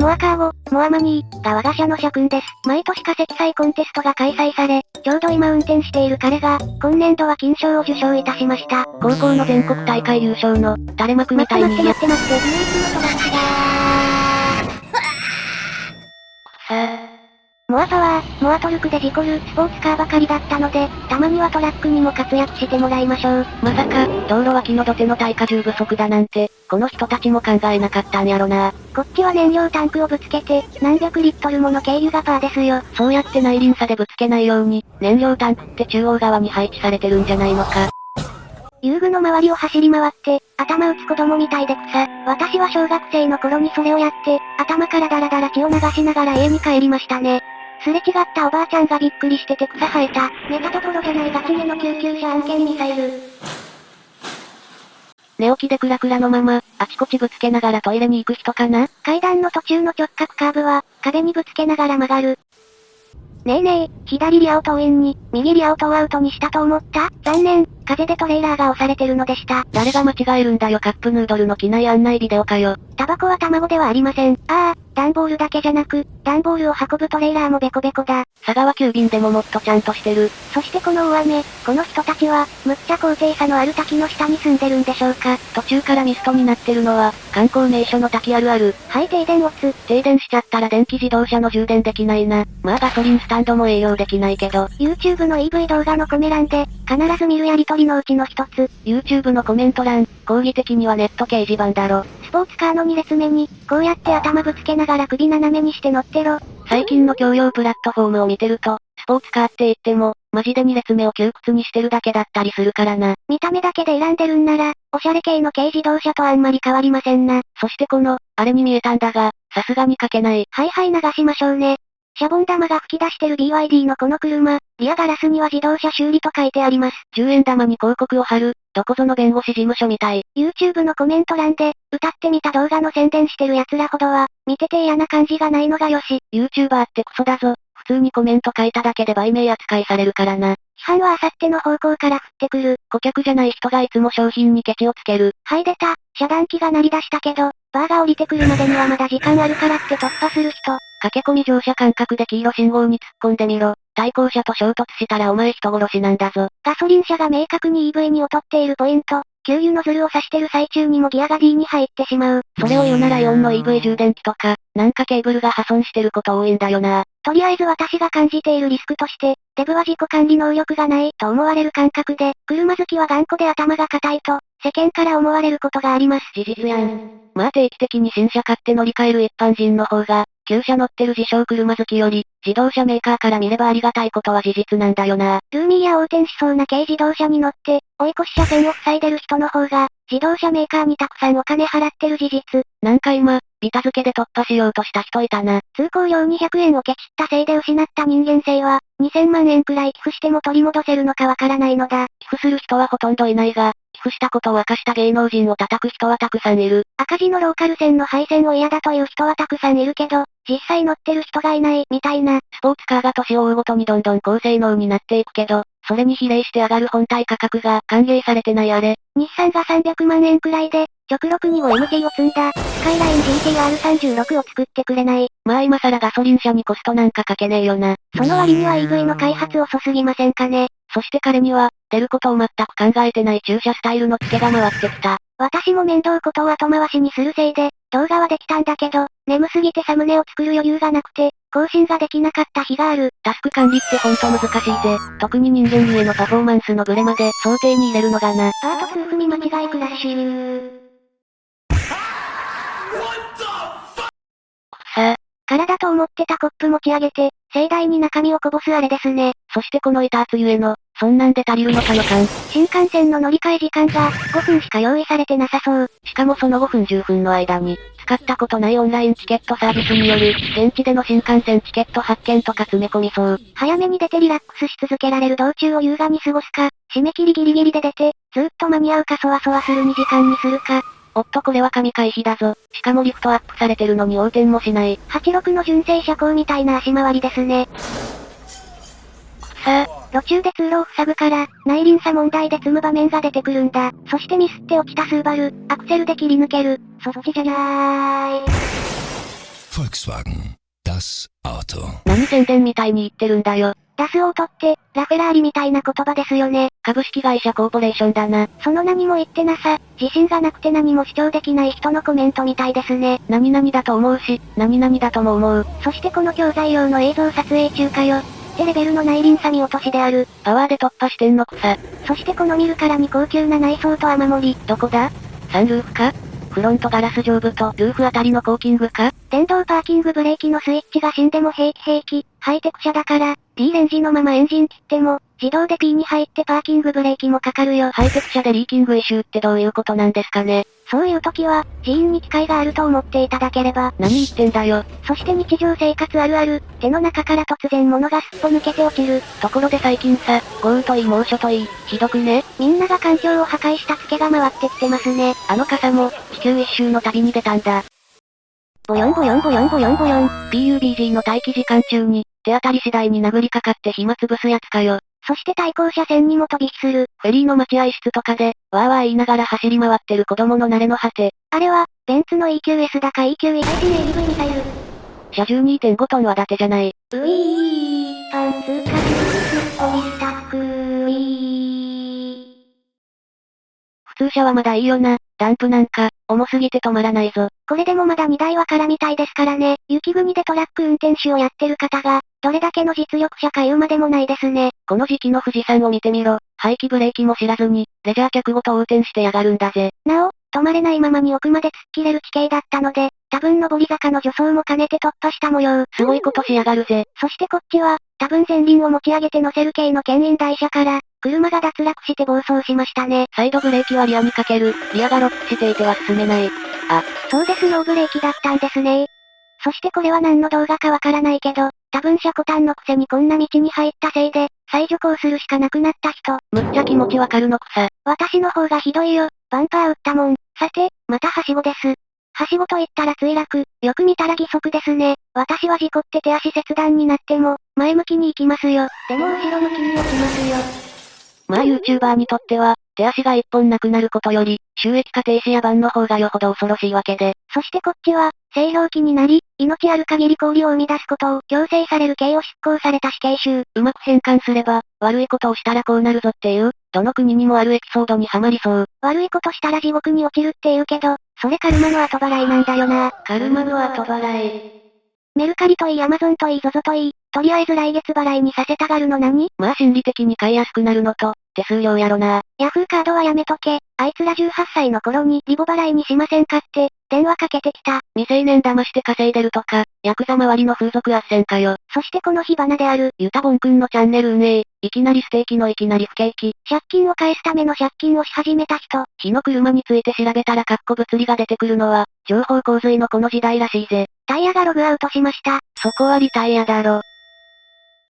モアカーゴ、モアマニー、が我が社の社訓です。毎年化石祭コンテストが開催され、ちょうど今運転している彼が、今年度は金賞を受賞いたしました。高校の全国大会優勝の、垂れ幕みたいに。待って待って待って、唯一のトラックモアパワー、モアトルクで事故るスポーツカーばかりだったので、たまにはトラックにも活躍してもらいましょう。まさか、道路脇の土手の耐荷重不足だなんて、この人たちも考えなかったんやろな。こっちは燃料タンクをぶつけて、何百リットルもの軽油がパーですよ。そうやって内輪差でぶつけないように、燃料タンクって中央側に配置されてるんじゃないのか。遊具の周りを走り回って、頭打つ子供みたいで草。私は小学生の頃にそれをやって、頭からダラダラ血を流しながら家に帰りましたね。すれ違ったおばあちゃんがびっくりしてて草生えた。寝たところじゃないガチめの救急車案件ミサイル。寝起きでクラクラのまま、あちこちぶつけながらトイレに行く人かな？階段の途中の直角カーブは、壁にぶつけながら曲がる。ねえねえ、左リアをトインに、右リアをトアウトにしたと思った？残念、風でトレーラーが押されてるのでした。誰が間違えるんだよカップヌードルの機内案内ビデオかよ。タバコは卵ではありません。ああ、段ボールだけじゃなく、段ボールを運ぶトレーラーもベコベコだ。佐川急便でももっとちゃんとしてる。そしてこの大雨、この人たちは、むっちゃ高低差のある滝の下に住んでるんでしょうか。途中からミストになってるのは、観光名所の滝あるある。はい停電オツ。停電しちゃったら電気自動車の充電できないな。まあガソリンスタンドも営業できないけど。YouTube の EV 動画のコメ欄で、必ず見るやりとりのうちの一つ。YouTube のコメント欄、講義的にはネット掲示板だろ。スポーツカーの2列目に、こうやって頭ぶつけながら首斜めにして乗ってろ。最近の共用プラットフォームを見てると、スポーツカーって言っても、マジで2列目を窮屈にしてるだけだったりするからな。見た目だけで選んでるんなら、おしゃれ系の軽自動車とあんまり変わりませんな。そしてこの、あれに見えたんだが、さすがに書けない。はいはい流しましょうね。シャボン玉が吹き出してる BYD のこの車、リアガラスには自動車修理と書いてあります。10円玉に広告を貼る、どこぞの弁護士事務所みたい。YouTube のコメント欄で、歌ってみた動画の宣伝してる奴らほどは、見てて嫌な感じがないのがよし。YouTuber ってクソだぞ。普通にコメント書いただけで売名扱いされるからな。批判はあさっての方向から降ってくる。顧客じゃない人がいつも商品にケチをつける。はい出た。遮断機が鳴り出したけど、バーが降りてくるまでにはまだ時間あるからって突破する人。駆け込み乗車感覚で黄色信号に突っ込んでみろ。対向車と衝突したらお前人殺しなんだぞ。ガソリン車が明確に EV に劣っているポイント。給油ノズルを刺してる最中にもギアが D に入ってしまう。それを言うならイオンの EV 充電器とか、なんかケーブルが破損してること多いんだよな。とりあえず私が感じているリスクとして、デブは自己管理能力がないと思われる感覚で、車好きは頑固で頭が硬いと、世間から思われることがあります。事実やん。まあ定期的に新車買って乗り換える一般人の方が、旧車乗ってる自称車好きより、自動車メーカーから見ればありがたいことは事実なんだよな。ルーミーや横転しそうな軽自動車に乗って、追い越し車線を塞いでる人の方が、自動車メーカーにたくさんお金払ってる事実。なんか今、ビタ付けで突破しようとした人いたな。通行料200円をケチったせいで失った人間性は、2000万円くらい寄付しても取り戻せるのかわからないのだ。寄付する人はほとんどいないが、寄付したことを明かした芸能人を叩く人はたくさんいる。赤字のローカル線の配線を嫌だという人はたくさんいるけど、実際乗ってる人がいない、みたいな。スポーツカーが年を追うごとにどんどん高性能になっていくけど、それに比例して上がる本体価格が歓迎されてないあれ。日産が300万円くらいで、極力にも MT を積んだ、スカイライン GTR36 を作ってくれない。まあ今更ガソリン車にコストなんかかけねえよな。その割には EV の開発遅すぎませんかね。そして彼には、出ることを全く考えてない駐車スタイルの付けが回ってきた。私も面倒ことを後回しにするせいで、動画はできたんだけど、眠すぎてサムネを作る余裕がなくて、更新ができなかった日がある。タスク管理ってほんと難しいぜ。特に人間へのパフォーマンスのブレまで想定に入れるのがな。パート2踏み間違いクラッシュ体と思ってたコップ持ち上げて、盛大に中身をこぼすあれですね。そしてこの板圧ゆえの、そんなんで足りるのかのかん。新幹線の乗り換え時間が、5分しか用意されてなさそう。しかもその5分10分の間に、使ったことないオンラインチケットサービスによる、現地での新幹線チケット発見とか詰め込みそう。早めに出てリラックスし続けられる道中を優雅に過ごすか、締め切りギリギリで出て、ずっと間に合うかそわそわする2時間にするか、おっとこれは神回避だぞ。しかもリフトアップされてるのに横転もしない。86の純正車高みたいな足回りですね。さあ、路中で通路を塞ぐから、内輪差問題で積む場面が出てくるんだ。そしてミスって落ちたスーバル、アクセルで切り抜ける。そっちじゃない。Volkswagen. Das Auto. 何宣伝みたいに言ってるんだよ。ダスオートって、ラフェラーリみたいな言葉ですよね。株式会社コーポレーションだな。その何も言ってなさ、自信がなくて何も主張できない人のコメントみたいですね。何々だと思うし、何々だとも思う。そしてこの教材用の映像撮影中かよ。ってレベルの内輪差見落としである。パワーで突破してんのくさ。そしてこの見るからに高級な内装と雨漏り。どこだ？サンルーフか？フロントガラス上部とルーフあたりのコーキングか？電動パーキングブレーキのスイッチが死んでも平気平気。ハイテク車だから、D レンジのままエンジン切っても、自動で P に入ってパーキングブレーキもかかるよ。ハイテク車で leaking issue ってどういうことなんですかねそういう時は、寺院に機械があると思っていただければ。何言ってんだよ。そして日常生活あるある、手の中から突然物がすっぽ抜けて落ちる。ところで最近さ、豪雨といい猛暑といい、ひどくねみんなが環境を破壊したツケが回ってきてますね。あの傘も、地球一周の旅に出たんだ。ボヨンボヨンボヨンボヨンボヨン。PUBG の待機時間中に、手当たり次第に殴りかかって暇つぶすやつかよ。そして対向車線にも飛び火する。フェリーの待合室とかで、わーわー言いながら走り回ってる子供の慣れの果て。あれは、ベンツの EQS だか EQE 最新 ADV ミサイル。車重2.5トンは伊達じゃない。ウィー、パンツポリスタックー。普通車はまだいいよな。ダンプなんか、重すぎて止まらないぞ。これでもまだ荷台は空みたいですからね。雪国でトラック運転手をやってる方が、どれだけの実力者か言うまでもないですね。この時期の富士山を見てみろ。排気ブレーキも知らずに、レジャー客ごと横転してやがるんだぜ。なお、止まれないままに奥まで突っ切れる地形だったので、多分上り坂の助走も兼ねて突破した模様。すごいことしやがるぜ。そしてこっちは、多分前輪を持ち上げて乗せる系の牽引台車から、車が脱落して暴走しましたね。サイドブレーキはリアにかける、リアがロックしていては進めない。そうですノーブレーキだったんですねそしてこれは何の動画かわからないけど、多分車コタンのくせにこんな道に入ったせいで、再徐行するしかなくなった人。むっちゃ気持ちわかるのくさ。私の方がひどいよ。バンパー打ったもん。さて、またはしごです。はしごと言ったら墜落。よく見たら義足ですね。私は事故って手足切断になっても、前向きに行きますよ。でも後ろ向きに落ちますよ。まあ YouTuber にとっては、手足が一本なくなることより、収益化停止やバンの方がよほど恐ろしいわけで。そしてこっちは、製氷機になり、命ある限り氷を生み出すことを強制される刑を執行された死刑囚。うまく変換すれば、悪いことをしたらこうなるぞっていう、どの国にもあるエピソードにはまりそう。悪いことしたら地獄に落ちるって言うけど、それカルマの後払いなんだよな。カルマの後払い。メルカリといいアマゾンといい ZOZO といい、とりあえず来月払いにさせたがるの何？まあ心理的に買いやすくなるのと、手数料やろな。ヤフーカードはやめとけ。あいつら18歳の頃にリボ払いにしませんかって、電話かけてきた。未成年騙して稼いでるとか、ヤクザ周りの風俗斡旋かよ。そしてこの火花である、ユタボンくんのチャンネル運営、いきなりステーキのいきなり不景気。借金を返すための借金をし始めた人。火の車について調べたらカッコ物理が出てくるのは、情報洪水のこの時代らしいぜ。タイヤがログアウトしました。そこはリタイアだろ。